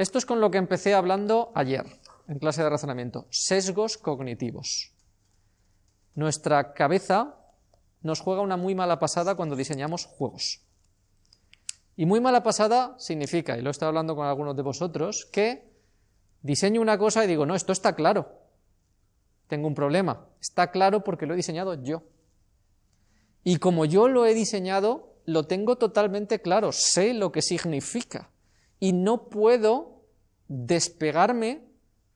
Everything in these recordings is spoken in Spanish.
Esto es con lo que empecé hablando ayer, en clase de razonamiento. Sesgos cognitivos. Nuestra cabeza nos juega una muy mala pasada cuando diseñamos juegos. Y muy mala pasada significa, y lo he estado hablando con algunos de vosotros, que diseño una cosa y digo, no, esto está claro. Tengo un problema. Está claro porque lo he diseñado yo. Y como yo lo he diseñado, lo tengo totalmente claro, sé lo que significa. Y no puedo despegarme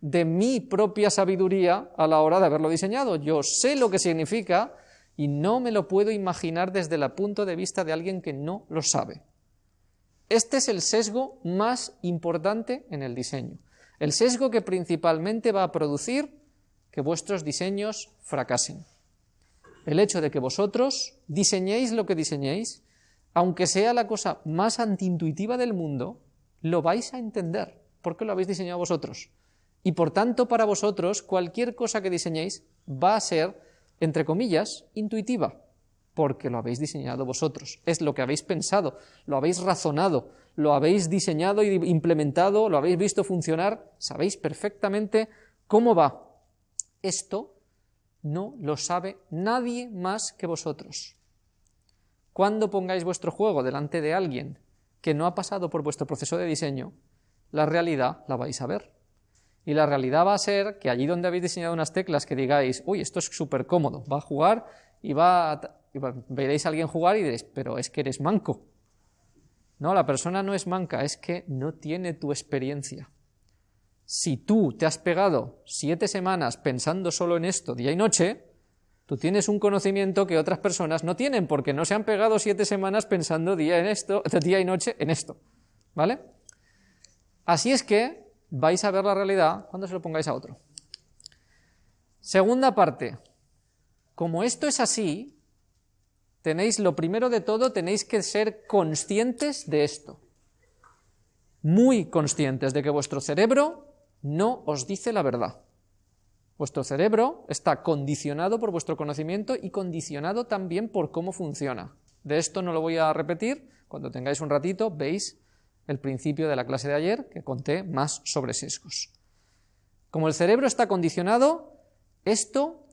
de mi propia sabiduría a la hora de haberlo diseñado. Yo sé lo que significa y no me lo puedo imaginar desde el punto de vista de alguien que no lo sabe. Este es el sesgo más importante en el diseño. El sesgo que principalmente va a producir que vuestros diseños fracasen. El hecho de que vosotros diseñéis lo que diseñéis, aunque sea la cosa más antiintuitiva del mundo, lo vais a entender, porque lo habéis diseñado vosotros. Y por tanto, para vosotros, cualquier cosa que diseñéis va a ser, entre comillas, intuitiva, porque lo habéis diseñado vosotros. Es lo que habéis pensado, lo habéis razonado, lo habéis diseñado y implementado, lo habéis visto funcionar, sabéis perfectamente cómo va. Esto no lo sabe nadie más que vosotros. Cuando pongáis vuestro juego delante de alguien que no ha pasado por vuestro proceso de diseño, la realidad la vais a ver. Y la realidad va a ser que allí donde habéis diseñado unas teclas que digáis, uy, esto es súper cómodo, va a jugar y va a veréis a alguien jugar y diréis, pero es que eres manco. No, la persona no es manca, es que no tiene tu experiencia. Si tú te has pegado siete semanas pensando solo en esto día y noche, tú tienes un conocimiento que otras personas no tienen porque no se han pegado siete semanas pensando día, en esto, día y noche en esto. ¿Vale? Así es que vais a ver la realidad cuando se lo pongáis a otro. Segunda parte. Como esto es así, tenéis, lo primero de todo, tenéis que ser conscientes de esto. Muy conscientes de que vuestro cerebro no os dice la verdad. Vuestro cerebro está condicionado por vuestro conocimiento y condicionado también por cómo funciona. De esto no lo voy a repetir, cuando tengáis un ratito veis el principio de la clase de ayer que conté más sobre sesgos. Como el cerebro está condicionado, esto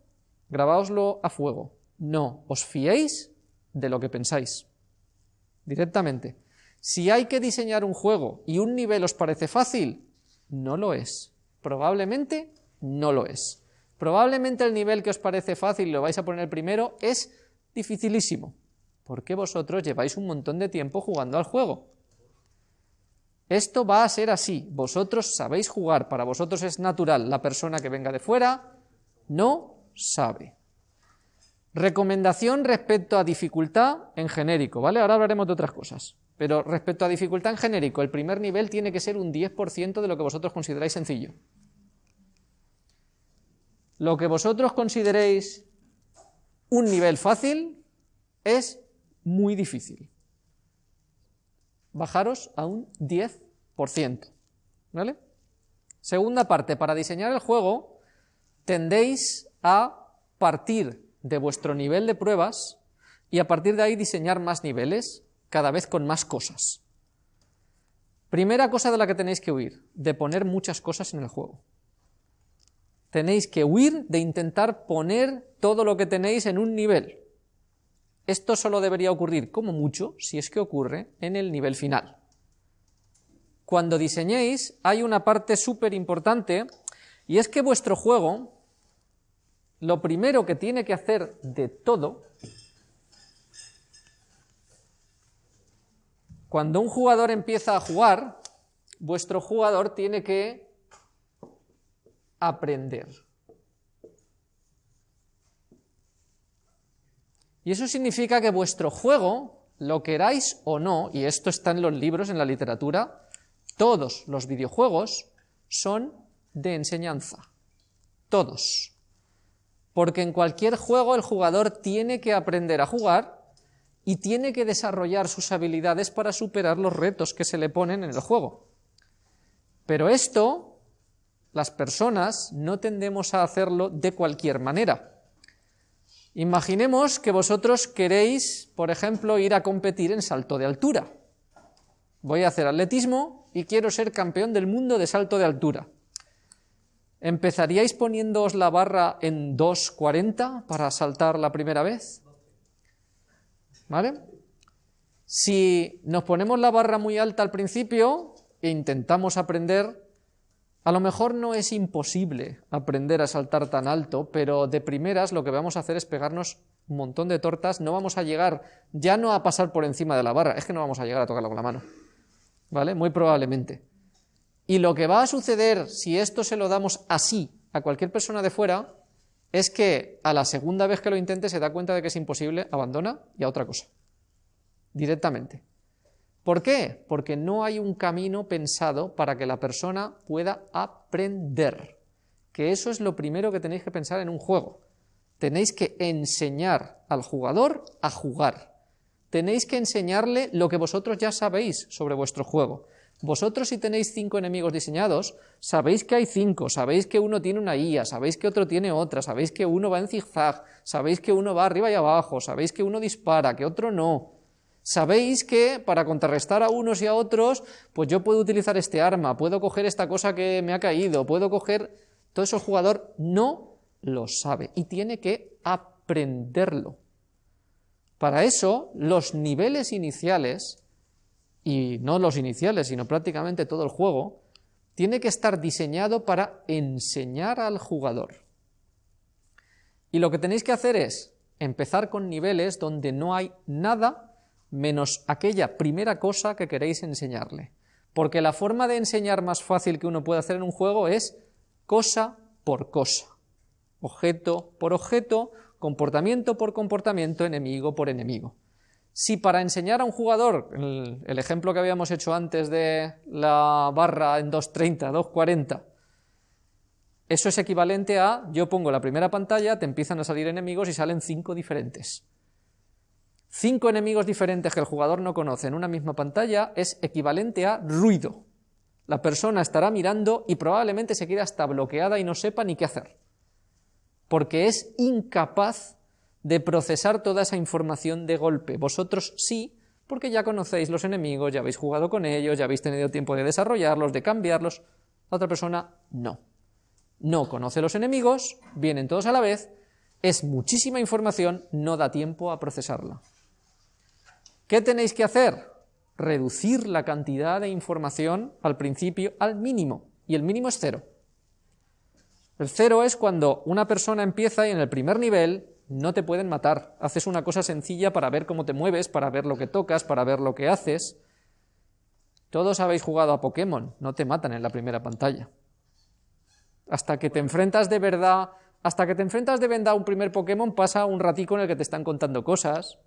grabáoslo a fuego. No os fiéis de lo que pensáis. Directamente. Si hay que diseñar un juego y un nivel os parece fácil, no lo es. Probablemente no lo es. Probablemente el nivel que os parece fácil y lo vais a poner primero es dificilísimo, porque vosotros lleváis un montón de tiempo jugando al juego. Esto va a ser así. Vosotros sabéis jugar, para vosotros es natural. La persona que venga de fuera no sabe. Recomendación respecto a dificultad en genérico, ¿vale? Ahora hablaremos de otras cosas. Pero respecto a dificultad en genérico, el primer nivel tiene que ser un 10% de lo que vosotros consideráis sencillo. Lo que vosotros consideréis un nivel fácil es muy difícil. Bajaros a un 10%. ¿Vale? Segunda parte, para diseñar el juego tendéis a partir de vuestro nivel de pruebas y a partir de ahí diseñar más niveles, cada vez con más cosas. Primera cosa de la que tenéis que huir, de poner muchas cosas en el juego. Tenéis que huir de intentar poner todo lo que tenéis en un nivel. Esto solo debería ocurrir, como mucho, si es que ocurre, en el nivel final. Cuando diseñéis hay una parte súper importante y es que vuestro juego lo primero que tiene que hacer de todo, cuando un jugador empieza a jugar, vuestro jugador tiene que aprender. Y eso significa que vuestro juego, lo queráis o no, y esto está en los libros, en la literatura, todos los videojuegos son de enseñanza. Todos porque en cualquier juego el jugador tiene que aprender a jugar y tiene que desarrollar sus habilidades para superar los retos que se le ponen en el juego. Pero esto, las personas no tendemos a hacerlo de cualquier manera. Imaginemos que vosotros queréis, por ejemplo, ir a competir en salto de altura. Voy a hacer atletismo y quiero ser campeón del mundo de salto de altura. ¿Empezaríais poniéndoos la barra en 2.40 para saltar la primera vez? ¿Vale? Si nos ponemos la barra muy alta al principio e intentamos aprender, a lo mejor no es imposible aprender a saltar tan alto, pero de primeras lo que vamos a hacer es pegarnos un montón de tortas, no vamos a llegar ya no a pasar por encima de la barra, es que no vamos a llegar a tocarlo con la mano, ¿vale? Muy probablemente. Y lo que va a suceder si esto se lo damos así a cualquier persona de fuera es que a la segunda vez que lo intente se da cuenta de que es imposible, abandona y a otra cosa directamente. ¿Por qué? Porque no hay un camino pensado para que la persona pueda aprender. Que eso es lo primero que tenéis que pensar en un juego. Tenéis que enseñar al jugador a jugar. Tenéis que enseñarle lo que vosotros ya sabéis sobre vuestro juego. Vosotros si tenéis cinco enemigos diseñados, sabéis que hay cinco, sabéis que uno tiene una IA, sabéis que otro tiene otra, sabéis que uno va en zigzag, sabéis que uno va arriba y abajo, sabéis que uno dispara, que otro no. Sabéis que para contrarrestar a unos y a otros, pues yo puedo utilizar este arma, puedo coger esta cosa que me ha caído, puedo coger... Todo eso el jugador no lo sabe y tiene que aprenderlo. Para eso, los niveles iniciales, y no los iniciales, sino prácticamente todo el juego, tiene que estar diseñado para enseñar al jugador. Y lo que tenéis que hacer es empezar con niveles donde no hay nada menos aquella primera cosa que queréis enseñarle. Porque la forma de enseñar más fácil que uno puede hacer en un juego es cosa por cosa, objeto por objeto, comportamiento por comportamiento, enemigo por enemigo. Si para enseñar a un jugador, el, ejemplo que habíamos hecho antes de la barra en 2.30, 2.40, eso es equivalente a yo pongo la primera pantalla, te empiezan a salir enemigos y salen cinco diferentes cinco enemigos diferentes que el jugador no conoce en una misma pantalla es equivalente a ruido. La persona estará mirando y probablemente se quede hasta bloqueada y no sepa ni qué hacer, porque es incapaz de procesar toda esa información de golpe. Vosotros sí, porque ya conocéis los enemigos, ya habéis jugado con ellos, ya habéis tenido tiempo de desarrollarlos, de cambiarlos. La otra persona no. No conoce los enemigos, vienen todos a la vez, es muchísima información, no da tiempo a procesarla. ¿Qué tenéis que hacer? Reducir la cantidad de información al principio al mínimo, y el mínimo es cero. El cero es cuando una persona empieza y en el primer nivel no te pueden matar. Haces una cosa sencilla para ver cómo te mueves, para ver lo que tocas, para ver lo que haces. Todos habéis jugado a Pokémon, no te matan en la primera pantalla. Hasta que te enfrentas de verdad, hasta que te enfrentas de verdad a un primer Pokémon pasa un ratico en el que te están contando cosas,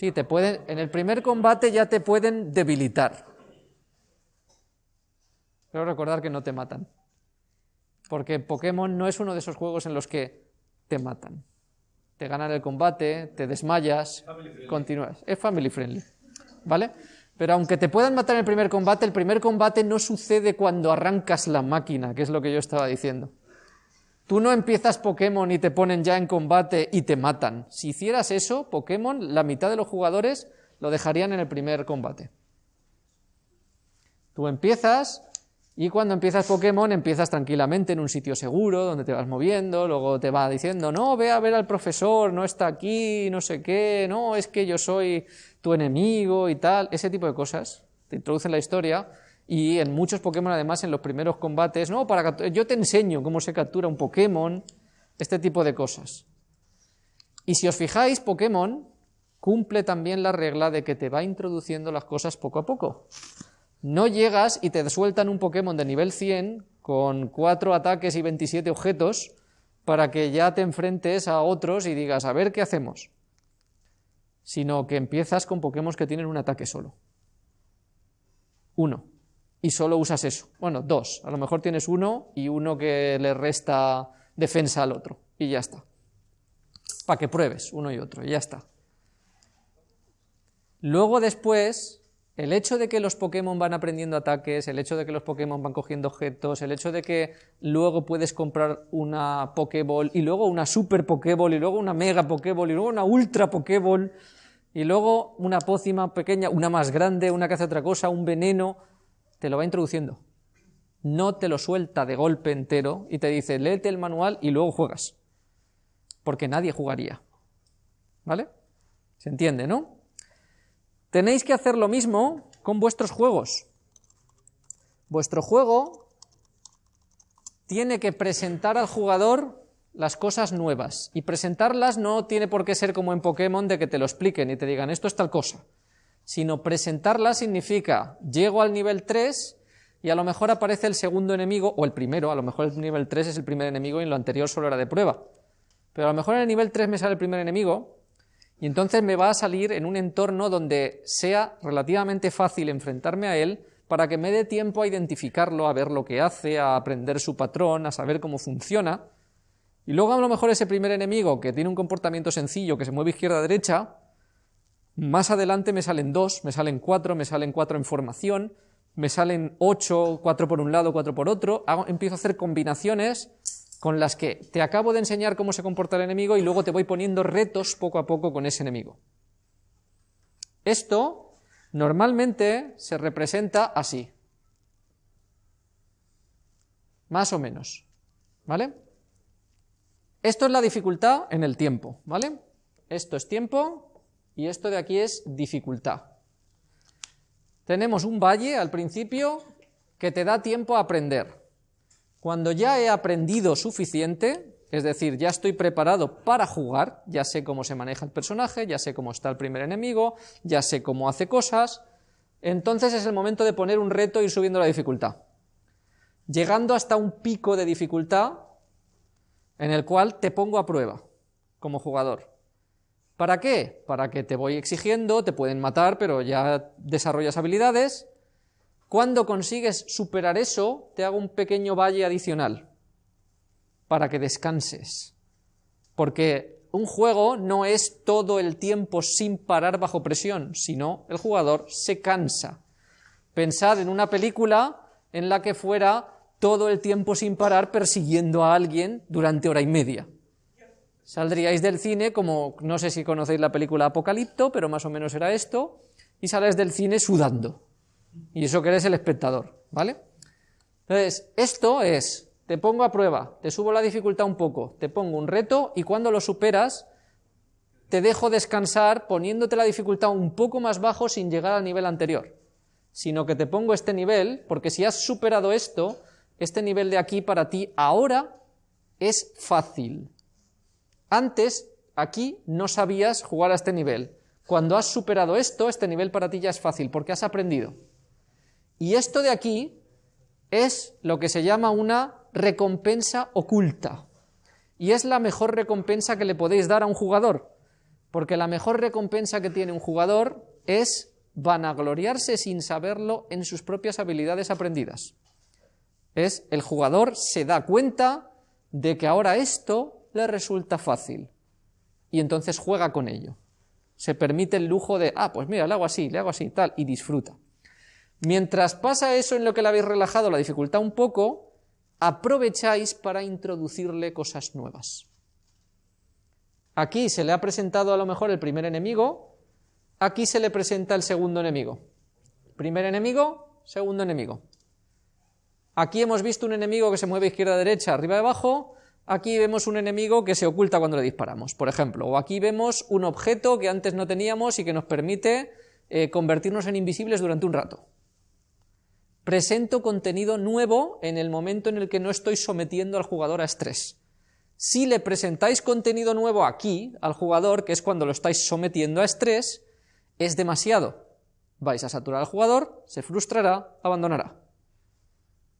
Sí, te pueden, en el primer combate ya te pueden debilitar. Pero recordar que no te matan. Porque Pokémon no es uno de esos juegos en los que te matan. Te ganan el combate, te desmayas, continúas. Es family friendly. ¿Vale? Pero aunque te puedan matar en el primer combate, el primer combate no sucede cuando arrancas la máquina, que es lo que yo estaba diciendo. Tú no empiezas Pokémon y te ponen ya en combate y te matan. Si hicieras eso, Pokémon, la mitad de los jugadores lo dejarían en el primer combate. Tú empiezas y cuando empiezas Pokémon empiezas tranquilamente en un sitio seguro, donde te vas moviendo, luego te va diciendo, no, ve a ver al profesor, no está aquí, no sé qué, no, es que yo soy tu enemigo y tal, ese tipo de cosas. Te introducen la historia y en muchos Pokémon además en los primeros combates, no, para yo te enseño cómo se captura un Pokémon, este tipo de cosas. Y si os fijáis, Pokémon cumple también la regla de que te va introduciendo las cosas poco a poco. No llegas y te sueltan un Pokémon de nivel 100 con 4 ataques y 27 objetos para que ya te enfrentes a otros y digas, a ver qué hacemos. Sino que empiezas con Pokémon que tienen un ataque solo. Uno y solo usas eso. Bueno, dos. A lo mejor tienes uno y uno que le resta defensa al otro. Y ya está. Para que pruebes uno y otro. Y ya está. Luego después, el hecho de que los Pokémon van aprendiendo ataques, el hecho de que los Pokémon van cogiendo objetos, el hecho de que luego puedes comprar una Pokéball y luego una Super Pokéball y luego una Mega Pokéball y luego una Ultra Pokéball, y luego una pócima pequeña, una más grande, una que hace otra cosa, un veneno, te lo va introduciendo. No te lo suelta de golpe entero y te dice, léete el manual y luego juegas. Porque nadie jugaría. ¿Vale? ¿Se entiende, no? Tenéis que hacer lo mismo con vuestros juegos. Vuestro juego tiene que presentar al jugador las cosas nuevas. Y presentarlas no tiene por qué ser como en Pokémon de que te lo expliquen y te digan esto es tal cosa. Sino presentarlas significa llego al nivel 3 y a lo mejor aparece el segundo enemigo, o el primero, a lo mejor el nivel 3 es el primer enemigo y en lo anterior solo era de prueba. Pero a lo mejor en el nivel 3 me sale el primer enemigo y entonces me va a salir en un entorno donde sea relativamente fácil enfrentarme a él para que me dé tiempo a identificarlo, a ver lo que hace, a aprender su patrón, a saber cómo funciona. Y luego a lo mejor ese primer enemigo que tiene un comportamiento sencillo, que se mueve izquierda-derecha, más adelante me salen dos, me salen cuatro, me salen cuatro en formación, me salen ocho, cuatro por un lado, cuatro por otro, empiezo a hacer combinaciones con las que te acabo de enseñar cómo se comporta el enemigo y luego te voy poniendo retos poco a poco con ese enemigo. Esto normalmente se representa así. Más o menos. ¿Vale? Esto es la dificultad en el tiempo, ¿vale? Esto es tiempo y esto de aquí es dificultad. Tenemos un valle al principio que te da tiempo a aprender. Cuando ya he aprendido suficiente, es decir, ya estoy preparado para jugar, ya sé cómo se maneja el personaje, ya sé cómo está el primer enemigo, ya sé cómo hace cosas, entonces es el momento de poner un reto e ir subiendo la dificultad. Llegando hasta un pico de dificultad en el cual te pongo a prueba como jugador. ¿Para qué? Para que te voy exigiendo, te pueden matar, pero ya desarrollas habilidades. Cuando consigues superar eso, te hago un pequeño valle adicional para que descanses. Porque un juego no es todo el tiempo sin parar bajo presión, sino el jugador se cansa. Pensad en una película en la que fuera todo el tiempo sin parar persiguiendo a alguien durante hora y media. Saldríais del cine como, no sé si conocéis la película Apocalipto, pero más o menos era esto, y sales del cine sudando. Y eso que eres el espectador, ¿vale? Entonces, esto es, te pongo a prueba, te subo la dificultad un poco, te pongo un reto y cuando lo superas, te dejo descansar poniéndote la dificultad un poco más bajo sin llegar al nivel anterior, sino que te pongo este nivel, porque si has superado esto, este nivel de aquí para ti ahora es fácil. Antes, aquí, no sabías jugar a este nivel. Cuando has superado esto, este nivel para ti ya es fácil, porque has aprendido. Y esto de aquí es lo que se llama una recompensa oculta. Y es la mejor recompensa que le podéis dar a un jugador, porque la mejor recompensa que tiene un jugador es vanagloriarse sin saberlo en sus propias habilidades aprendidas es el jugador se da cuenta de que ahora esto le resulta fácil y entonces juega con ello. Se permite el lujo de, ah, pues mira, le hago así, le hago así, tal, y disfruta. Mientras pasa eso en lo que le habéis relajado la dificultad un poco, aprovecháis para introducirle cosas nuevas. Aquí se le ha presentado a lo mejor el primer enemigo, aquí se le presenta el segundo enemigo. Primer enemigo, segundo enemigo. Aquí hemos visto un enemigo que se mueve izquierda-derecha, arriba-abajo, aquí vemos un enemigo que se oculta cuando le disparamos, por ejemplo, o aquí vemos un objeto que antes no teníamos y que nos permite eh, convertirnos en invisibles durante un rato. Presento contenido nuevo en el momento en el que no estoy sometiendo al jugador a estrés. Si le presentáis contenido nuevo aquí al jugador, que es cuando lo estáis sometiendo a estrés, es demasiado. Vais a saturar al jugador, se frustrará, abandonará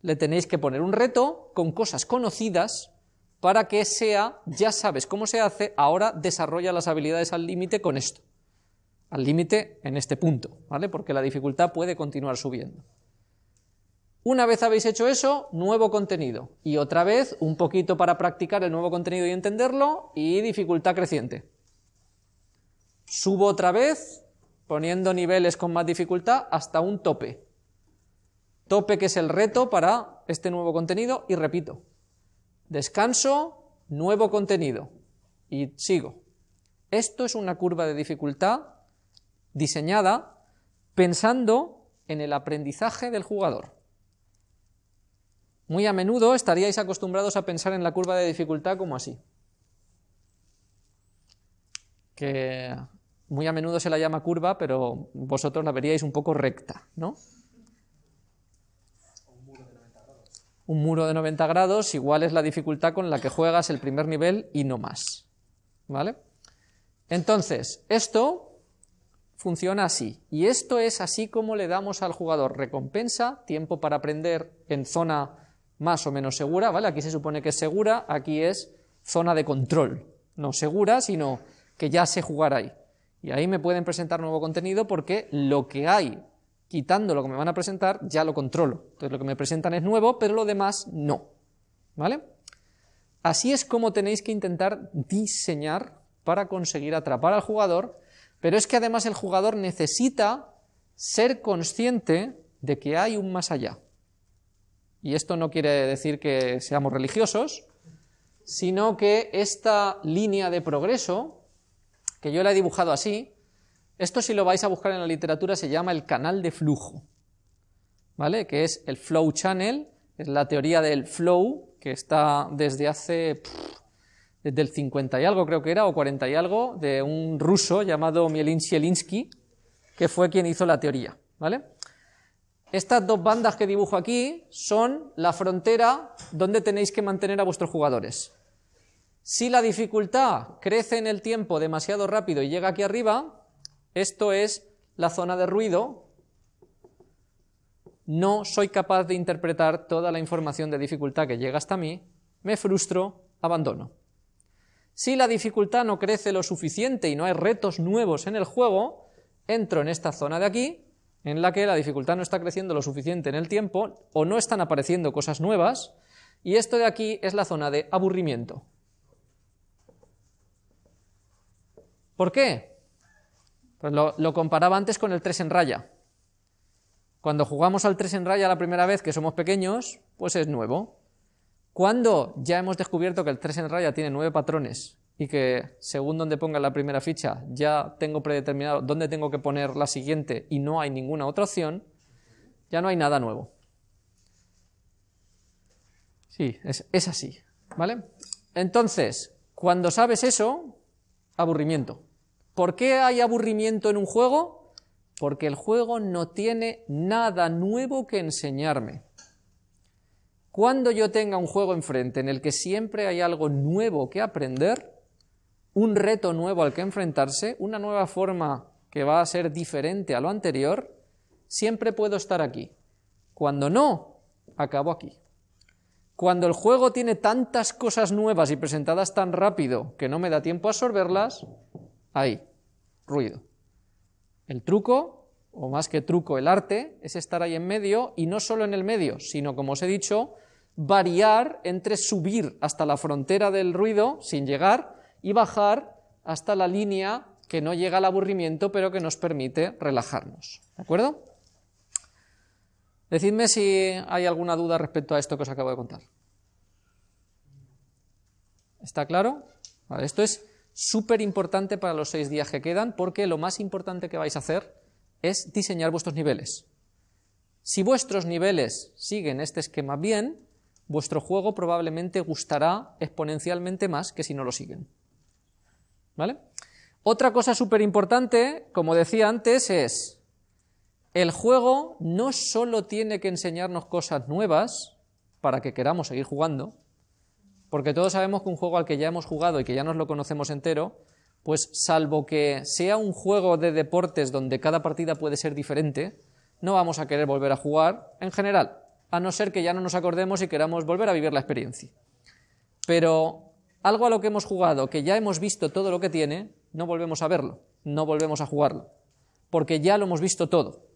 le tenéis que poner un reto con cosas conocidas para que sea, ya sabes cómo se hace, ahora desarrolla las habilidades al límite con esto. Al límite en este punto, ¿vale? Porque la dificultad puede continuar subiendo. Una vez habéis hecho eso, nuevo contenido. Y otra vez, un poquito para practicar el nuevo contenido y entenderlo, y dificultad creciente. Subo otra vez, poniendo niveles con más dificultad, hasta un tope tope que es el reto para este nuevo contenido y repito, descanso, nuevo contenido y sigo. Esto es una curva de dificultad diseñada pensando en el aprendizaje del jugador. Muy a menudo estaríais acostumbrados a pensar en la curva de dificultad como así. Que muy a menudo se la llama curva, pero vosotros la veríais un poco recta, ¿no? Un muro de 90 grados igual es la dificultad con la que juegas el primer nivel y no más. ¿Vale? Entonces, esto funciona así. Y esto es así como le damos al jugador recompensa, tiempo para aprender en zona más o menos segura, ¿vale? Aquí se supone que es segura, aquí es zona de control. No segura, sino que ya sé jugar ahí. Y ahí me pueden presentar nuevo contenido porque lo que hay, quitando lo que me van a presentar, ya lo controlo. Entonces lo que me presentan es nuevo, pero lo demás no. ¿Vale? Así es como tenéis que intentar diseñar para conseguir atrapar al jugador, pero es que además el jugador necesita ser consciente de que hay un más allá. Y esto no quiere decir que seamos religiosos, sino que esta línea de progreso, que yo la he dibujado así, esto si lo vais a buscar en la literatura se llama el canal de flujo, ¿vale? Que es el flow channel, es la teoría del flow que está desde hace desde el 50 y algo creo que era, o 40 y algo, de un ruso llamado Mielin que fue quien hizo la teoría, ¿vale? Estas dos bandas que dibujo aquí son la frontera donde tenéis que mantener a vuestros jugadores. Si la dificultad crece en el tiempo demasiado rápido y llega aquí arriba, esto es la zona de ruido. No soy capaz de interpretar toda la información de dificultad que llega hasta mí, me frustro, abandono. Si la dificultad no crece lo suficiente y no hay retos nuevos en el juego, entro en esta zona de aquí, en la que la dificultad no está creciendo lo suficiente en el tiempo o no están apareciendo cosas nuevas, y esto de aquí es la zona de aburrimiento. ¿Por qué? Pues lo, comparaba antes con el 3 en raya. Cuando jugamos al 3 en raya la primera vez que somos pequeños, pues es nuevo. Cuando ya hemos descubierto que el 3 en raya tiene nueve patrones y que según donde ponga la primera ficha ya tengo predeterminado dónde tengo que poner la siguiente y no hay ninguna otra opción, ya no hay nada nuevo. Sí, es, es así, ¿vale? Entonces, cuando sabes eso, aburrimiento. ¿Por qué hay aburrimiento en un juego? Porque el juego no tiene nada nuevo que enseñarme. Cuando yo tenga un juego enfrente en el que siempre hay algo nuevo que aprender, un reto nuevo al que enfrentarse, una nueva forma que va a ser diferente a lo anterior, siempre puedo estar aquí. Cuando no, acabo aquí. Cuando el juego tiene tantas cosas nuevas y presentadas tan rápido que no me da tiempo a absorberlas, ahí, ruido. El truco, o más que truco, el arte, es estar ahí en medio y no solo en el medio, sino, como os he dicho, variar entre subir hasta la frontera del ruido sin llegar y bajar hasta la línea que no llega al aburrimiento pero que nos permite relajarnos. ¿De acuerdo? Decidme si hay alguna duda respecto a esto que os acabo de contar. ¿Está claro? esto es súper importante para los seis días que quedan porque lo más importante que vais a hacer es diseñar vuestros niveles. Si vuestros niveles siguen este esquema bien, vuestro juego probablemente gustará exponencialmente más que si no lo siguen. ¿Vale? Otra cosa súper importante, como decía antes, es el juego no solo tiene que enseñarnos cosas nuevas para que queramos seguir jugando, porque todos sabemos que un juego al que ya hemos jugado y que ya nos lo conocemos entero, pues salvo que sea un juego de deportes donde cada partida puede ser diferente, no vamos a querer volver a jugar en general a no ser que ya no nos acordemos y queramos volver a vivir la experiencia. Pero algo a lo que hemos jugado, que ya hemos visto todo lo que tiene, no volvemos a verlo, no volvemos a jugarlo, porque ya lo hemos visto todo.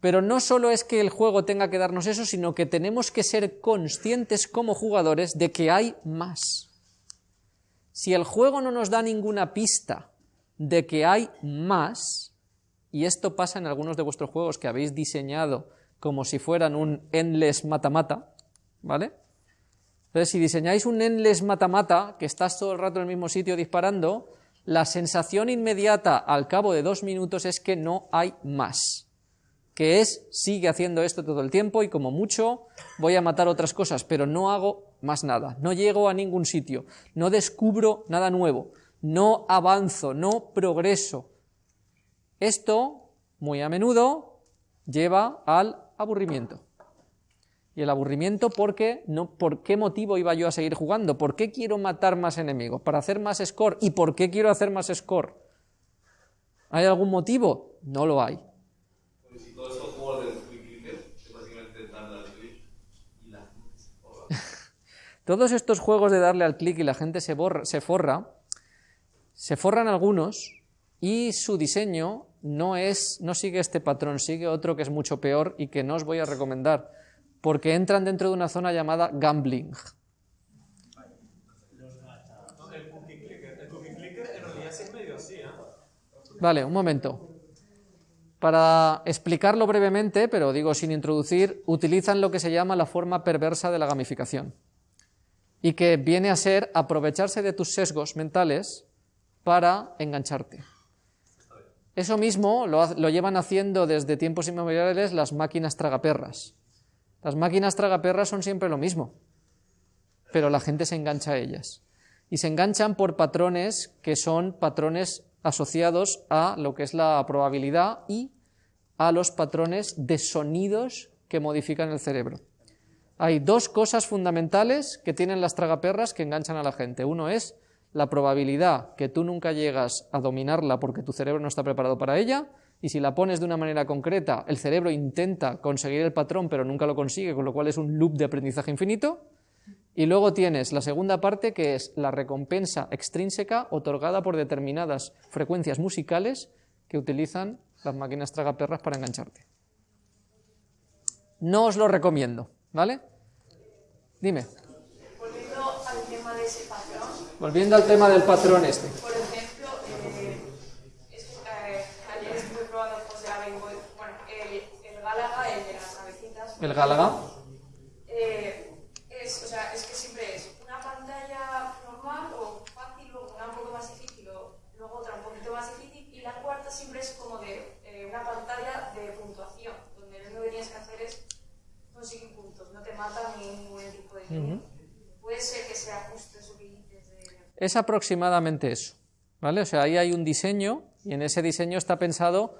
Pero no solo es que el juego tenga que darnos eso, sino que tenemos que ser conscientes como jugadores de que hay más. Si el juego no nos da ninguna pista de que hay más, y esto pasa en algunos de vuestros juegos que habéis diseñado como si fueran un endless mata-mata, ¿vale? Entonces, si diseñáis un endless mata-mata, que estás todo el rato en el mismo sitio disparando, la sensación inmediata al cabo de dos minutos es que no hay más, que es sigue haciendo esto todo el tiempo y como mucho voy a matar otras cosas, pero no hago más nada, no llego a ningún sitio, no descubro nada nuevo, no avanzo, no progreso. Esto, muy a menudo, lleva al aburrimiento. Y el aburrimiento porque no, ¿por qué motivo iba yo a seguir jugando? ¿Por qué quiero matar más enemigos? ¿Para hacer más score? ¿Y por qué quiero hacer más score? ¿Hay algún motivo? No lo hay. Todos estos juegos de darle al clic y la gente se, borra, se forra, se forran algunos y su diseño no, es, no sigue este patrón, sigue otro que es mucho peor y que no os voy a recomendar porque entran dentro de una zona llamada gambling. Vale, un momento. Para explicarlo brevemente, pero digo sin introducir, utilizan lo que se llama la forma perversa de la gamificación y que viene a ser aprovecharse de tus sesgos mentales para engancharte. Eso mismo lo, lo llevan haciendo desde tiempos inmemoriales las máquinas tragaperras. Las máquinas tragaperras son siempre lo mismo, pero la gente se engancha a ellas. Y se enganchan por patrones que son patrones asociados a lo que es la probabilidad y a los patrones de sonidos que modifican el cerebro. Hay dos cosas fundamentales que tienen las tragaperras que enganchan a la gente. Uno es la probabilidad que tú nunca llegas a dominarla porque tu cerebro no está preparado para ella, y si la pones de una manera concreta, el cerebro intenta conseguir el patrón pero nunca lo consigue, con lo cual es un loop de aprendizaje infinito. Y luego tienes la segunda parte que es la recompensa extrínseca otorgada por determinadas frecuencias musicales que utilizan las máquinas tragaperras para engancharte. No os lo recomiendo, ¿vale? Dime. Volviendo al tema de ese patrón. Volviendo al tema del patrón este. el Gálaga? Eh, es, o sea, es que siempre es una pantalla normal o fácil, luego una un poco más difícil, o luego otra un poquito más difícil, y la cuarta siempre es como de eh, una pantalla de puntuación, donde lo único que tienes que hacer es conseguir puntos, no te mata ni ningún tipo de... Puede ser que sea justo eso que dices de... Es aproximadamente eso, ¿vale? O sea, ahí hay un diseño, y en ese diseño está pensado,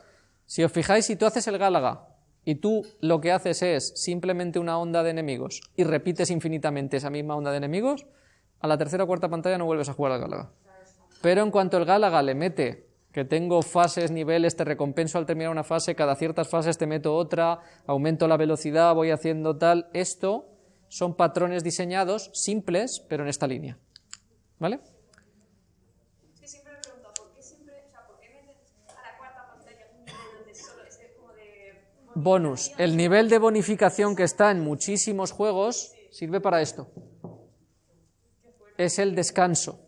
si os fijáis, si tú haces el Gálaga y tú lo que haces es simplemente una onda de enemigos y repites infinitamente esa misma onda de enemigos, a la tercera o cuarta pantalla no vuelves a jugar al Gálaga. Pero en cuanto el Gálaga le mete que tengo fases, niveles, te recompenso al terminar una fase, cada ciertas fases te meto otra, aumento la velocidad, voy haciendo tal, esto son patrones diseñados simples, pero en esta línea. ¿Vale? bonus. El nivel de bonificación que está en muchísimos juegos sirve para esto. Es el descanso.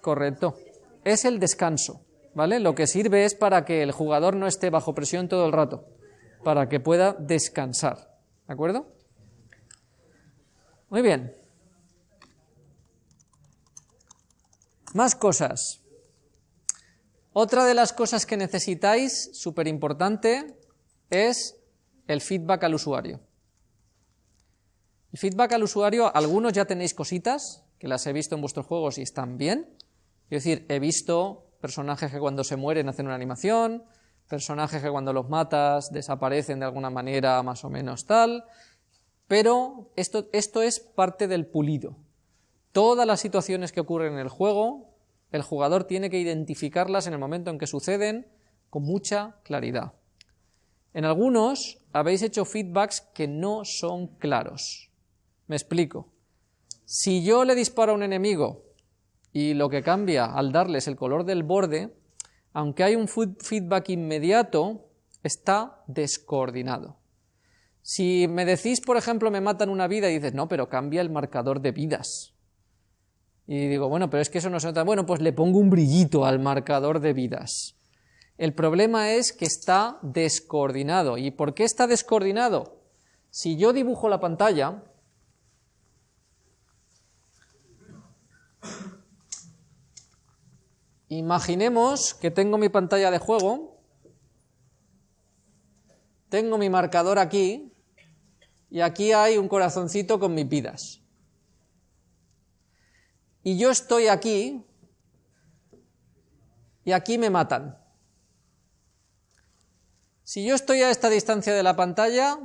Correcto. Es el descanso. ¿Vale? Lo que sirve es para que el jugador no esté bajo presión todo el rato, para que pueda descansar. ¿De acuerdo? Muy bien. Más cosas. Otra de las cosas que necesitáis, súper importante, es el feedback al usuario. El feedback al usuario, algunos ya tenéis cositas, que las he visto en vuestros juegos y están bien. Es decir, he visto personajes que cuando se mueren hacen una animación, personajes que cuando los matas desaparecen de alguna manera más o menos tal, pero esto, esto es parte del pulido. Todas las situaciones que ocurren en el juego el jugador tiene que identificarlas en el momento en que suceden con mucha claridad. En algunos habéis hecho feedbacks que no son claros. Me explico. Si yo le disparo a un enemigo y lo que cambia al darles el color del borde, aunque hay un feedback inmediato, está descoordinado. Si me decís, por ejemplo, me matan una vida y dices, no, pero cambia el marcador de vidas. Y digo, bueno, pero es que eso no se nota. Bueno, pues le pongo un brillito al marcador de vidas. El problema es que está descoordinado. ¿Y por qué está descoordinado? Si yo dibujo la pantalla, Imaginemos que tengo mi pantalla de juego, tengo mi marcador aquí, y aquí hay un corazoncito con mis vidas. Y yo estoy aquí, y aquí me matan. Si yo estoy a esta distancia de la pantalla,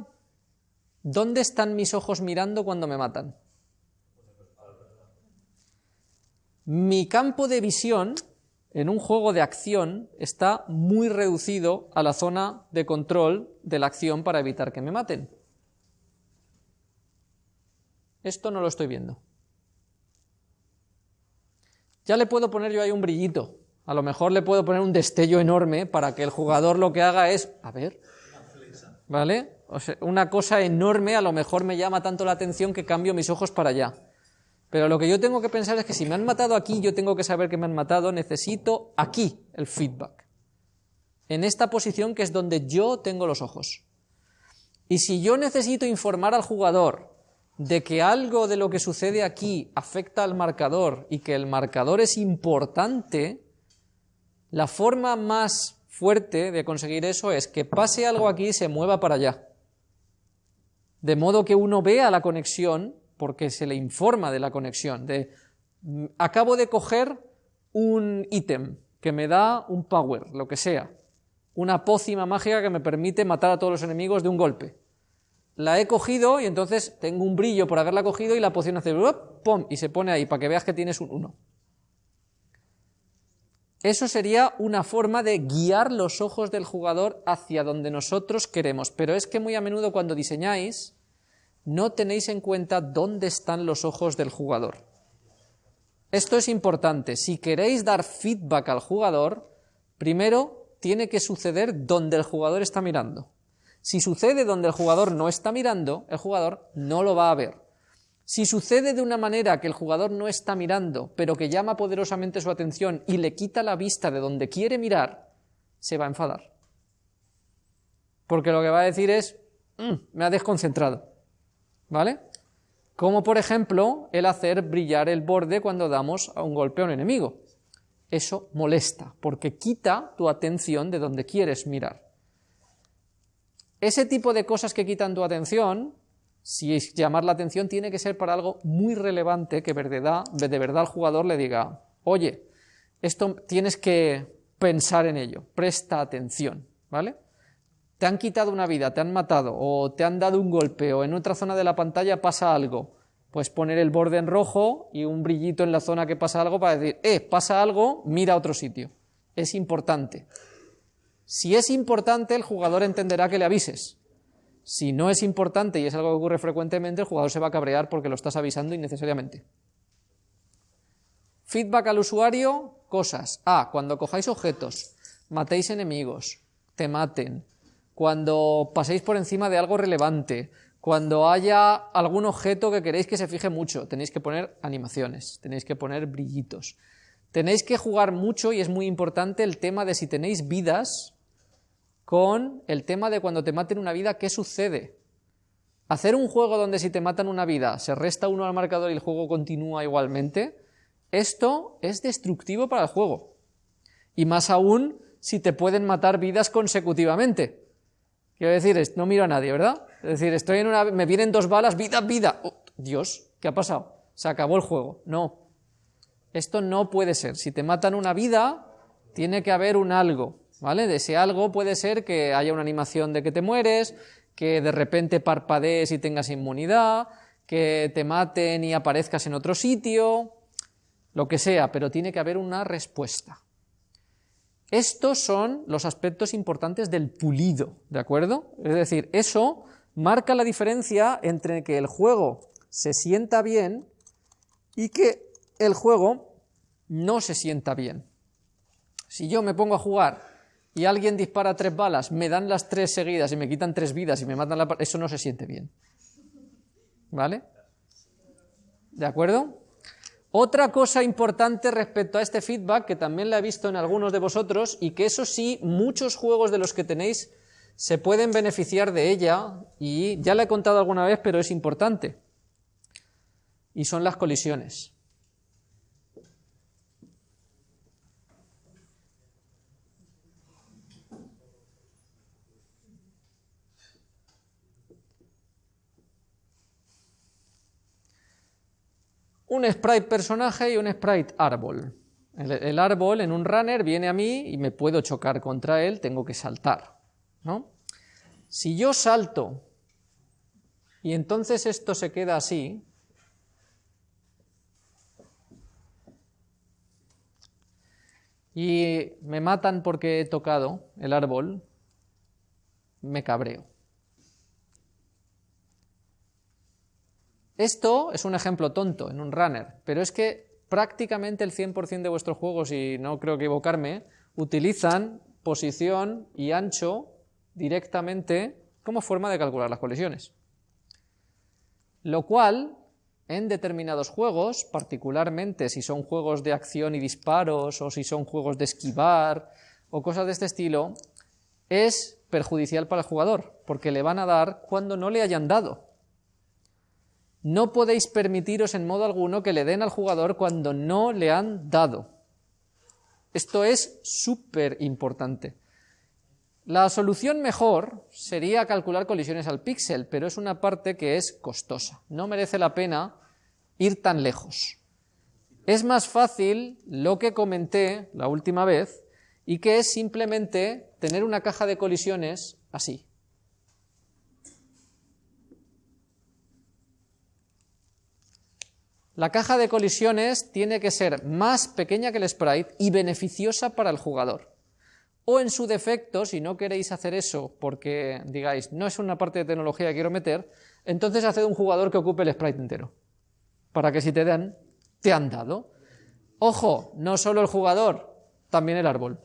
¿dónde están mis ojos mirando cuando me matan? Mi campo de visión en un juego de acción está muy reducido a la zona de control de la acción para evitar que me maten. Esto no lo estoy viendo. Ya le puedo poner yo ahí un brillito. A lo mejor le puedo poner un destello enorme para que el jugador lo que haga es, a ver, ¿vale? una cosa enorme a lo mejor me llama tanto la atención que cambio mis ojos para allá. Pero lo que yo tengo que pensar es que si me han matado aquí, yo tengo que saber que me han matado, necesito aquí el feedback. En esta posición que es donde yo tengo los ojos. Y si yo necesito informar al jugador de que algo de lo que sucede aquí afecta al marcador y que el marcador es importante, la forma más fuerte de conseguir eso es que pase algo aquí y se mueva para allá. De modo que uno vea la conexión porque se le informa de la conexión, de mm, acabo de coger un ítem que me da un power, lo que sea, una pócima mágica que me permite matar a todos los enemigos de un golpe. La he cogido y entonces tengo un brillo por haberla cogido y la poción hace ¡pum! y se pone ahí para que veas que tienes un 1. Eso sería una forma de guiar los ojos del jugador hacia donde nosotros queremos, pero es que muy a menudo cuando diseñáis no tenéis en cuenta dónde están los ojos del jugador. Esto es importante. Si queréis dar feedback al jugador, primero tiene que suceder donde el jugador está mirando. Si sucede donde el jugador no está mirando, el jugador no lo va a ver. Si sucede de una manera que el jugador no está mirando, pero que llama poderosamente su atención y le quita la vista de donde quiere mirar, se va a enfadar. Porque lo que va a decir es, mm, me ha desconcentrado. ¿Vale? Como por ejemplo el hacer brillar el borde cuando damos a un golpe a un enemigo. Eso molesta, porque quita tu atención de donde quieres mirar. Ese tipo de cosas que quitan tu atención, si es llamar la atención, tiene que ser para algo muy relevante que de verdad, de verdad el jugador le diga, oye, esto tienes que pensar en ello, presta atención, ¿vale? te han quitado una vida, te han matado, o te han dado un golpe, o en otra zona de la pantalla pasa algo, pues poner el borde en rojo y un brillito en la zona que pasa algo para decir, eh, pasa algo, mira a otro sitio. Es importante. Si es importante, el jugador entenderá que le avises. Si no es importante y es algo que ocurre frecuentemente, el jugador se va a cabrear porque lo estás avisando innecesariamente. Feedback al usuario, cosas. A. Cuando cojáis objetos, matéis enemigos, te maten, cuando paséis por encima de algo relevante, cuando haya algún objeto que queréis que se fije mucho, tenéis que poner animaciones, tenéis que poner brillitos. Tenéis que jugar mucho y es muy importante el tema de si tenéis vidas con el tema de cuando te maten una vida, ¿qué sucede? Hacer un juego donde si te matan una vida se resta uno al marcador y el juego continúa igualmente, esto es destructivo para el juego. Y más aún si te pueden matar vidas consecutivamente. Quiero decir, no miro a nadie, ¿verdad? Es decir, estoy en una, me vienen dos balas, vida, vida. Oh, Dios, ¿qué ha pasado? Se acabó el juego. No. Esto no puede ser. Si te matan una vida, tiene que haber un algo, ¿vale? De ese algo puede ser que haya una animación de que te mueres, que de repente parpadees y tengas inmunidad, que te maten y aparezcas en otro sitio, lo que sea, pero tiene que haber una respuesta. Estos son los aspectos importantes del pulido, ¿de acuerdo? Es decir, eso marca la diferencia entre que el juego se sienta bien y que el juego no se sienta bien. Si yo me pongo a jugar y alguien dispara tres balas, me dan las tres seguidas y me quitan tres vidas y me matan la... Eso no se siente bien. ¿Vale? ¿De acuerdo? Otra cosa importante respecto a este feedback, que también la he visto en algunos de vosotros, y que eso sí, muchos juegos de los que tenéis se pueden beneficiar de ella, y ya la he contado alguna vez, pero es importante, y son las colisiones. Un sprite personaje y un sprite árbol. El, el, árbol en un runner viene a mí y me puedo chocar contra él, tengo que saltar. ¿no? Si yo salto y entonces esto se queda así, y me matan porque he tocado el árbol, me cabreo. Esto es un ejemplo tonto en un runner, pero es que prácticamente el 100% de vuestros juegos, y no creo equivocarme, utilizan posición y ancho directamente como forma de calcular las colisiones. Lo cual, en determinados juegos, particularmente si son juegos de acción y disparos, o si son juegos de esquivar, o cosas de este estilo, es perjudicial para el jugador, porque le van a dar cuando no le hayan dado. No podéis permitiros en modo alguno que le den al jugador cuando no le han dado. Esto es súper importante. La solución mejor sería calcular colisiones al píxel, pero es una parte que es costosa. No merece la pena ir tan lejos. Es más fácil lo que comenté la última vez y que es simplemente tener una caja de colisiones así. La caja de colisiones tiene que ser más pequeña que el sprite y beneficiosa para el jugador. O en su defecto, si no queréis hacer eso porque digáis, no es una parte de tecnología que quiero meter, entonces haced un jugador que ocupe el sprite entero. Para que si te dan, te han dado. Ojo, no solo el jugador, también el árbol.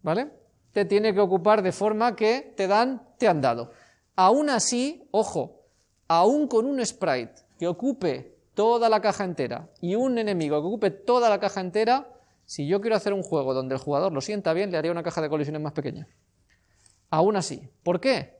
¿Vale? Te tiene que ocupar de forma que te dan, te han dado. Aún así, ojo, aún con un sprite que ocupe toda la caja entera y un enemigo que ocupe toda la caja entera, si yo quiero hacer un juego donde el jugador lo sienta bien, le haría una caja de colisiones más pequeña. Aún así. ¿Por qué?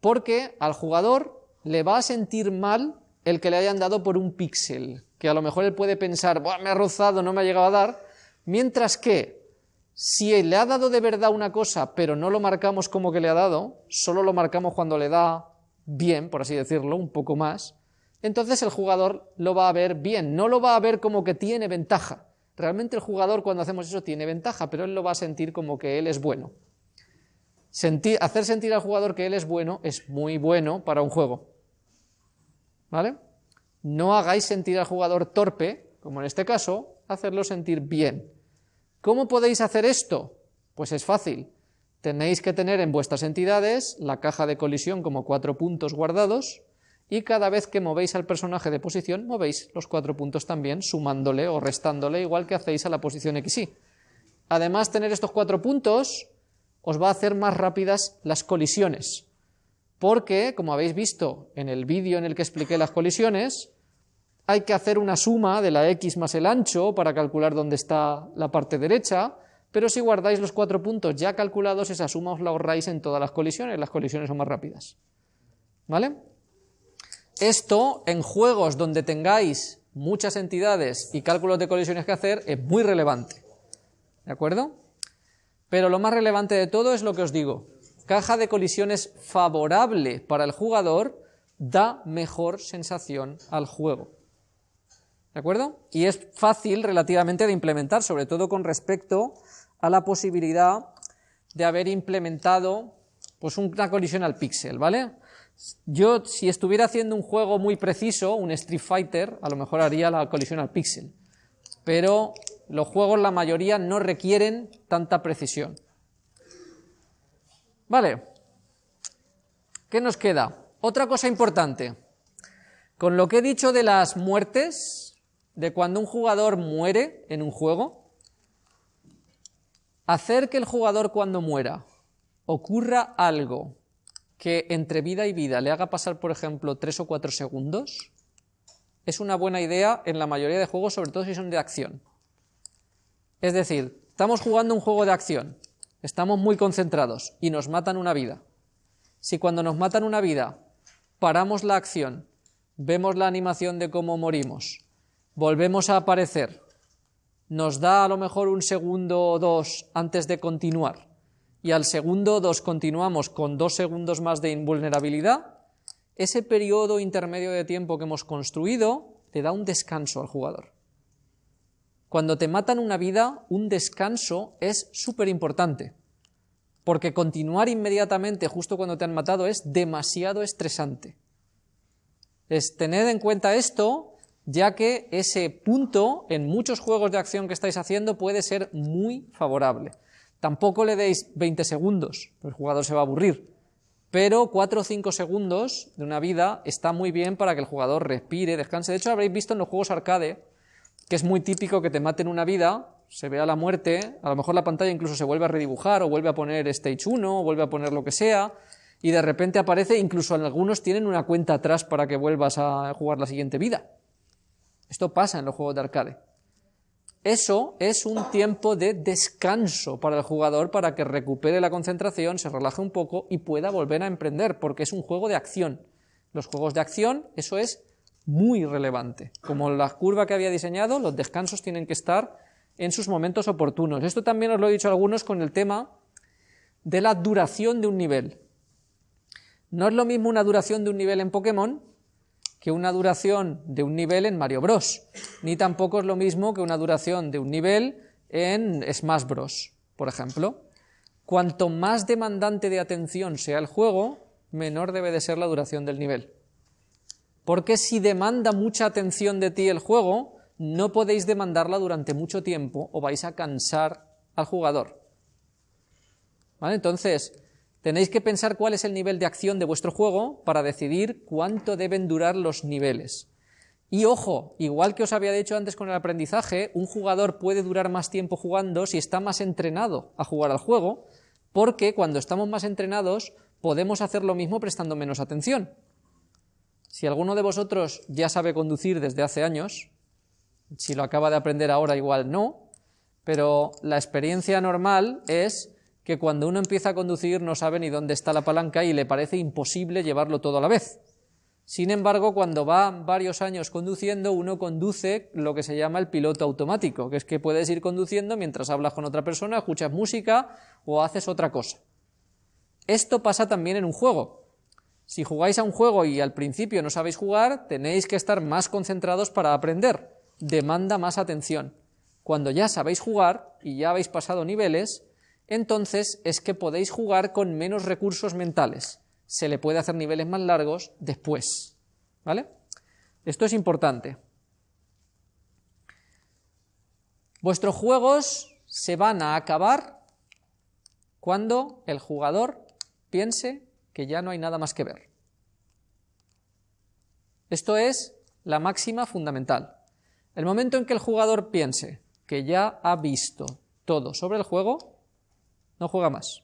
Porque al jugador le va a sentir mal el que le hayan dado por un píxel, que a lo mejor él puede pensar, me ha rozado, no me ha llegado a dar, mientras que si le ha dado de verdad una cosa, pero no lo marcamos como que le ha dado, solo lo marcamos cuando le da bien, por así decirlo, un poco más, entonces el jugador lo va a ver bien, no lo va a ver como que tiene ventaja. Realmente el jugador cuando hacemos eso tiene ventaja, pero él lo va a sentir como que él es bueno. hacer sentir al jugador que él es bueno es muy bueno para un juego. ¿Vale? No hagáis sentir al jugador torpe, como en este caso, hacerlo sentir bien. ¿Cómo podéis hacer esto? Pues es fácil. Tenéis que tener en vuestras entidades la caja de colisión como cuatro puntos guardados, y cada vez que movéis al personaje de posición, movéis los cuatro puntos también, sumándole o restándole, igual que hacéis a la posición XY. Además, tener estos cuatro puntos os va a hacer más rápidas las colisiones, porque, como habéis visto en el vídeo en el que expliqué las colisiones, hay que hacer una suma de la X más el ancho para calcular dónde está la parte derecha, pero si guardáis los cuatro puntos ya calculados, esa suma os la ahorráis en todas las colisiones, las colisiones son más rápidas. ¿Vale? Esto en juegos donde tengáis muchas entidades y cálculos de colisiones que hacer es muy relevante. ¿De acuerdo? Pero lo más relevante de todo es lo que os digo. Caja de colisiones favorable para el jugador da mejor sensación al juego. ¿De acuerdo? Y es fácil relativamente de implementar, sobre todo con respecto a la posibilidad de haber implementado pues una colisión al píxel, ¿vale? Yo, si estuviera haciendo un juego muy preciso, un Street Fighter, a lo mejor haría la colisión al píxel. Pero los juegos, la mayoría, no requieren tanta precisión. Vale. ¿Qué nos queda? Otra cosa importante. Con lo que he dicho de las muertes, de cuando un jugador muere en un juego, hacer que el jugador cuando muera ocurra algo que entre vida y vida le haga pasar, por ejemplo, tres o cuatro segundos, es una buena idea en la mayoría de juegos, sobre todo si son de acción. Es decir, estamos jugando un juego de acción, estamos muy concentrados y nos matan una vida. Si cuando nos matan una vida paramos la acción, vemos la animación de cómo morimos, volvemos a aparecer, nos da a lo mejor un segundo o dos antes de continuar, y al segundo dos continuamos con dos segundos más de invulnerabilidad, ese periodo intermedio de tiempo que hemos construido le da un descanso al jugador. Cuando te matan una vida, un descanso es súper importante, porque continuar inmediatamente justo cuando te han matado es demasiado estresante. Es tener en cuenta esto, ya que ese punto en muchos juegos de acción que estáis haciendo puede ser muy favorable. Tampoco le deis 20 segundos, el jugador se va a aburrir, pero 4 o 5 segundos de una vida está muy bien para que el jugador respire, descanse. De hecho, habréis visto en los juegos arcade que es muy típico que te maten una vida, se vea la muerte, a lo mejor la pantalla incluso se vuelve a redibujar o vuelve a poner Stage 1 o vuelve a poner lo que sea, y de repente aparece, incluso algunos tienen una cuenta atrás para que vuelvas a jugar la siguiente vida. Esto pasa en los juegos de arcade. Eso es un tiempo de descanso para el jugador para que recupere la concentración, se relaje un poco y pueda volver a emprender, porque es un juego de acción. Los juegos de acción, eso es muy relevante. Como la curva que había diseñado, los descansos tienen que estar en sus momentos oportunos. Esto también os lo he dicho a algunos con el tema de la duración de un nivel. No es lo mismo una duración de un nivel en Pokémon que una duración de un nivel en Mario Bros. Ni tampoco es lo mismo que una duración de un nivel en Smash Bros. Por ejemplo. Cuanto más demandante de atención sea el juego, menor debe de ser la duración del nivel. Porque si demanda mucha atención de ti el juego, no podéis demandarla durante mucho tiempo o vais a cansar al jugador. ¿Vale? Entonces, Tenéis que pensar cuál es el nivel de acción de vuestro juego para decidir cuánto deben durar los niveles. Y ojo, igual que os había dicho antes con el aprendizaje, un jugador puede durar más tiempo jugando si está más entrenado a jugar al juego, porque cuando estamos más entrenados podemos hacer lo mismo prestando menos atención. Si alguno de vosotros ya sabe conducir desde hace años, si lo acaba de aprender ahora igual no, pero la experiencia normal es que cuando uno empieza a conducir no sabe ni dónde está la palanca y le parece imposible llevarlo todo a la vez. Sin embargo, cuando va varios años conduciendo, uno conduce lo que se llama el piloto automático, que es que puedes ir conduciendo mientras hablas con otra persona, escuchas música o haces otra cosa. Esto pasa también en un juego. Si jugáis a un juego y al principio no sabéis jugar, tenéis que estar más concentrados para aprender. Demanda más atención. Cuando ya sabéis jugar y ya habéis pasado niveles, entonces es que podéis jugar con menos recursos mentales. Se le puede hacer niveles más largos después. ¿Vale? Esto es importante. Vuestros juegos se van a acabar cuando el jugador piense que ya no hay nada más que ver. Esto es la máxima fundamental. El momento en que el jugador piense que ya ha visto todo sobre el juego, no juega más.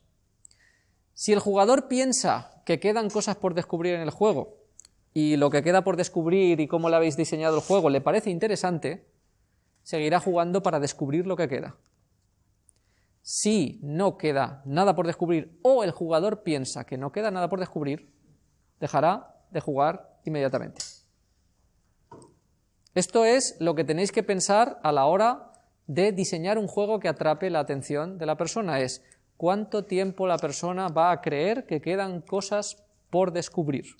Si el jugador piensa que quedan cosas por descubrir en el juego y lo que queda por descubrir y cómo le habéis diseñado el juego le parece interesante, seguirá jugando para descubrir lo que queda. Si no queda nada por descubrir o el jugador piensa que no queda nada por descubrir, dejará de jugar inmediatamente. Esto es lo que tenéis que pensar a la hora de diseñar un juego que atrape la atención de la persona. Es cuánto tiempo la persona va a creer que quedan cosas por descubrir.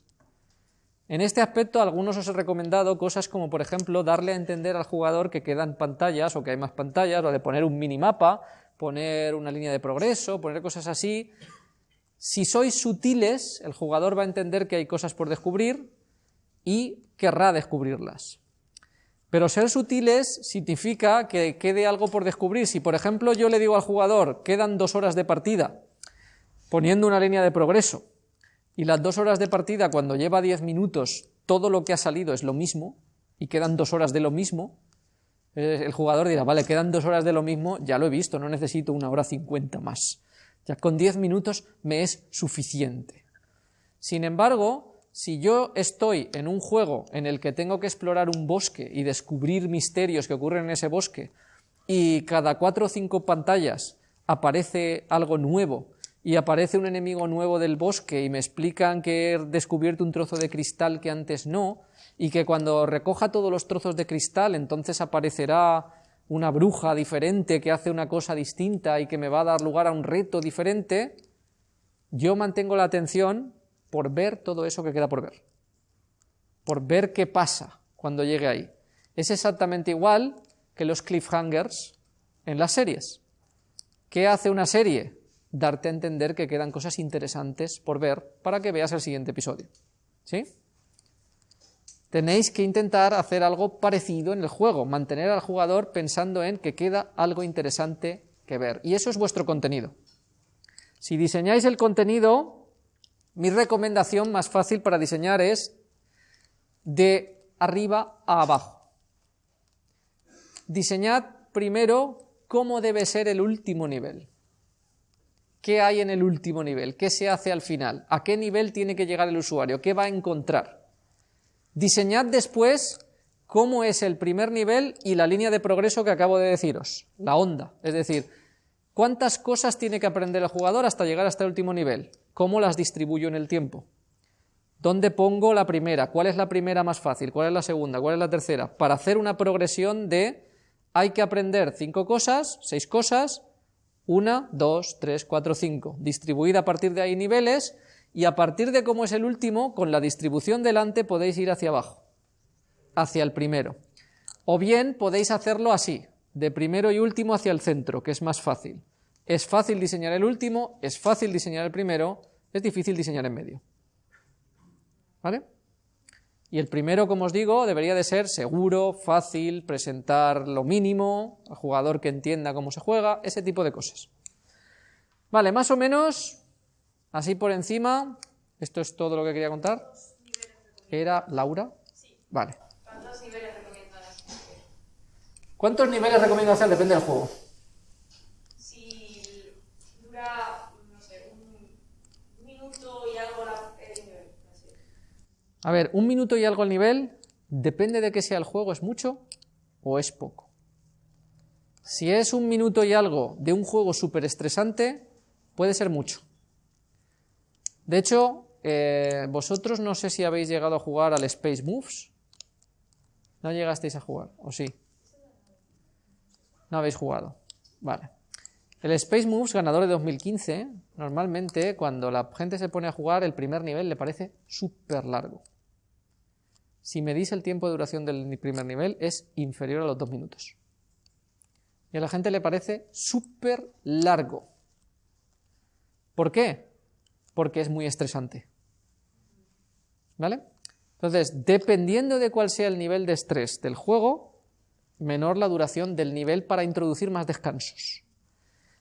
En este aspecto, algunos os he recomendado cosas como, por ejemplo, darle a entender al jugador que quedan pantallas o que hay más pantallas, o de poner un minimapa, poner una línea de progreso, poner cosas así. Si sois sutiles, el jugador va a entender que hay cosas por descubrir y querrá descubrirlas. Pero ser sutiles significa que quede algo por descubrir. Si, por ejemplo, yo le digo al jugador, quedan dos horas de partida, poniendo una línea de progreso, y las dos horas de partida, cuando lleva diez minutos, todo lo que ha salido es lo mismo, y quedan dos horas de lo mismo, eh, el jugador dirá, vale, quedan dos horas de lo mismo, ya lo he visto, no necesito una hora cincuenta más. Ya con diez minutos me es suficiente. Sin embargo, si yo estoy en un juego en el que tengo que explorar un bosque y descubrir misterios que ocurren en ese bosque, y cada cuatro o cinco pantallas aparece algo nuevo, y aparece un enemigo nuevo del bosque y me explican que he descubierto un trozo de cristal que antes no, y que cuando recoja todos los trozos de cristal entonces aparecerá una bruja diferente que hace una cosa distinta y que me va a dar lugar a un reto diferente, yo mantengo la atención por ver todo eso que queda por ver, por ver qué pasa cuando llegue ahí. Es exactamente igual que los cliffhangers en las series. ¿Qué hace una serie? Darte a entender que quedan cosas interesantes por ver para que veas el siguiente episodio. ¿Sí? Tenéis que intentar hacer algo parecido en el juego, mantener al jugador pensando en que queda algo interesante que ver. Y eso es vuestro contenido. Si diseñáis el contenido, mi recomendación más fácil para diseñar es de arriba a abajo. Diseñad primero cómo debe ser el último nivel. ¿Qué hay en el último nivel? ¿Qué se hace al final? ¿A qué nivel tiene que llegar el usuario? ¿Qué va a encontrar? Diseñad después cómo es el primer nivel y la línea de progreso que acabo de deciros, la onda. Es decir, cuántas cosas tiene que aprender el jugador hasta llegar hasta el último nivel, cómo las distribuyo en el tiempo. ¿Dónde pongo la primera? ¿Cuál es la primera más fácil? ¿Cuál es la segunda? ¿Cuál es la tercera? Para hacer una progresión de hay que aprender cinco cosas, seis cosas, una, dos, tres, cuatro, cinco, distribuida a partir de ahí niveles y a partir de cómo es el último, con la distribución delante podéis ir hacia abajo, hacia el primero. O bien podéis hacerlo así, de primero y último hacia el centro, que es más fácil. Es fácil diseñar el último, es fácil diseñar el primero, es difícil diseñar en medio. ¿Vale? Y el primero, como os digo, debería de ser seguro, fácil, presentar lo mínimo, al jugador que entienda cómo se juega, ese tipo de cosas. Vale, más o menos, así por encima, esto es todo lo que quería contar. ¿Era Laura? Vale. ¿Cuántos niveles recomiendas? ¿Cuántos niveles recomiendo hacer? Depende del juego. Si dura, no sé, un minuto y algo la- el nivel. así. A ver, un minuto y algo al nivel, depende de que sea el juego, ¿es mucho o es poco? Si es un minuto y algo de un juego súper estresante, puede ser mucho. De hecho, eh, vosotros no sé si habéis llegado a jugar al Space Moves. ¿No llegasteis a jugar? ¿O sí? No habéis jugado. Vale. El Space Moves, ganador de 2015, normalmente cuando la gente se pone a jugar, el primer nivel le parece súper largo. Si medís el tiempo de duración del primer nivel, es inferior a los dos minutos. Y a la gente le parece súper largo. ¿Por qué? Porque es muy estresante. ¿Vale? Entonces, dependiendo de cuál sea el nivel de estrés del juego, menor la duración del nivel para introducir más descansos.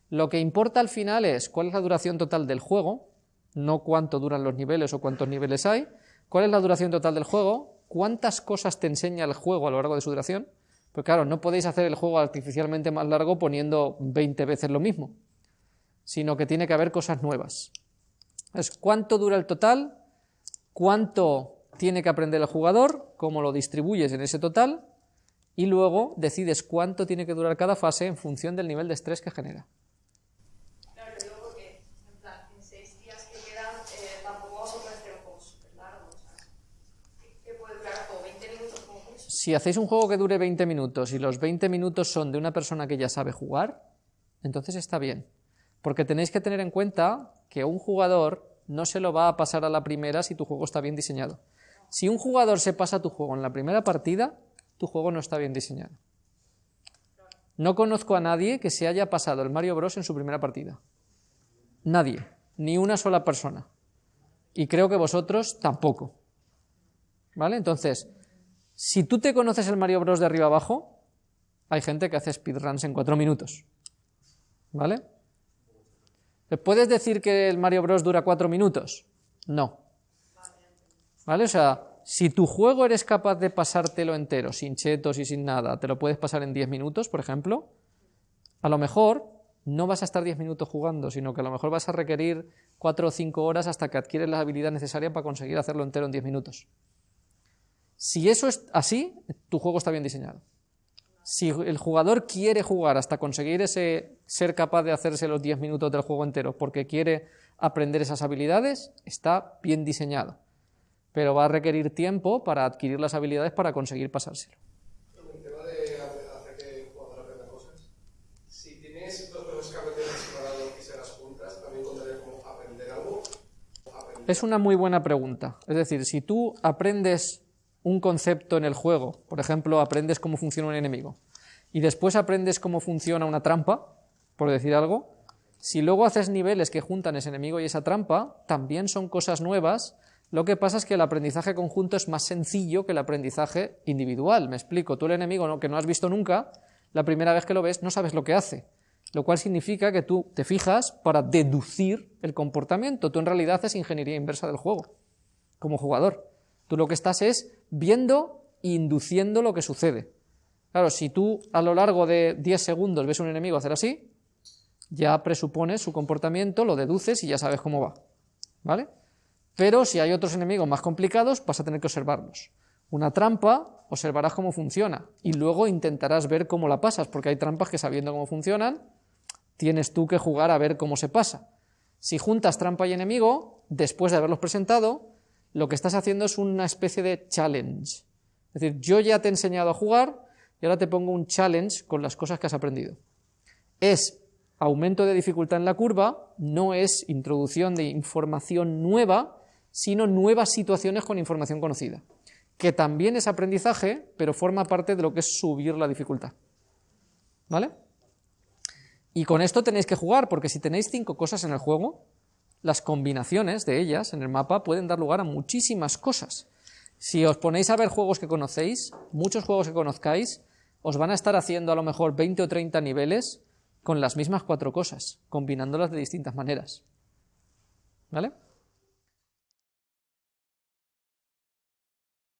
Lo que importa al final es cuál es la duración total del juego, no cuánto duran los niveles o cuántos niveles hay, cuál es la duración total del juego, cuántas cosas te enseña el juego a lo largo de su duración, porque claro, no podéis hacer el juego artificialmente más largo poniendo 20 veces lo mismo, sino que tiene que haber cosas nuevas. Es cuánto dura el total, cuánto tiene que aprender el jugador, cómo lo distribuyes en ese total, y luego decides cuánto tiene que durar cada fase en función del nivel de estrés que genera. Claro, lo digo porque, en plan, en seis días que quedan, eh, tampoco vamos a ofrecer un juego súper largo. O sea, ¿qué- ¿qué puede durar como 20 minutos como mucho? Si hacéis un juego que dure 20 minutos y los 20 minutos son de una persona que ya sabe jugar, entonces está bien. Porque tenéis que tener en cuenta que un jugador no se lo va a pasar a la primera si tu juego está bien diseñado. Si un jugador se pasa tu juego en la primera partida, tu juego no está bien diseñado. No conozco a nadie que se haya pasado el Mario Bros en su primera partida. Nadie, ni una sola persona. Y creo que vosotros tampoco. ¿Vale? Entonces, si tú te conoces el Mario Bros de arriba abajo, hay gente que hace speedruns en cuatro minutos. ¿Vale? ¿Te ¿Puedes decir que el Mario Bros dura cuatro minutos? No. ¿Vale? O sea, si tu juego eres capaz de pasártelo entero, sin chetos y sin nada, te lo puedes pasar en 10 minutos, por ejemplo, a lo mejor no vas a estar 10 minutos jugando, sino que a lo mejor vas a requerir 4 o 5 horas hasta que adquieres la habilidad necesaria para conseguir hacerlo entero en 10 minutos. Si eso es así, tu juego está bien diseñado. Si el jugador quiere jugar hasta conseguir ese ser capaz de hacerse los 10 minutos del juego entero porque quiere aprender esas habilidades, está bien diseñado. Pero va a requerir tiempo para adquirir las habilidades para conseguir pasárselo. Es una muy buena pregunta. Es decir, si tú aprendes un concepto en el juego, por ejemplo, aprendes cómo funciona un enemigo, y después aprendes cómo funciona una trampa, por decir algo, si luego haces niveles que juntan ese enemigo y esa trampa, también son cosas nuevas. Lo que pasa es que el aprendizaje conjunto es más sencillo que el aprendizaje individual. Me explico, tú el enemigo que no has visto nunca, la primera vez que lo ves no sabes lo que hace, lo cual significa que tú te fijas para deducir el comportamiento. Tú en realidad haces ingeniería inversa del juego, como jugador. Tú lo que estás es viendo e induciendo lo que sucede. Claro, si tú a lo largo de 10 segundos ves a un enemigo hacer así, ya presupones su comportamiento, lo deduces y ya sabes cómo va. ¿Vale? Pero si hay otros enemigos más complicados, vas a tener que observarlos. Una trampa, observarás cómo funciona y luego intentarás ver cómo la pasas, porque hay trampas que sabiendo cómo funcionan, tienes tú que jugar a ver cómo se pasa. Si juntas trampa y enemigo, después de haberlos presentado, lo que estás haciendo es una especie de challenge. Es decir, yo ya te he enseñado a jugar y ahora te pongo un challenge con las cosas que has aprendido. Es aumento de dificultad en la curva, no es introducción de información nueva, sino nuevas situaciones con información conocida, que también es aprendizaje, pero forma parte de lo que es subir la dificultad. ¿Vale? Y con esto tenéis que jugar, porque si tenéis cinco cosas en el juego, las combinaciones de ellas en el mapa pueden dar lugar a muchísimas cosas. Si os ponéis a ver juegos que conocéis, muchos juegos que conozcáis, os van a estar haciendo a lo mejor 20 o 30 niveles con las mismas cuatro cosas, combinándolas de distintas maneras. ¿Vale?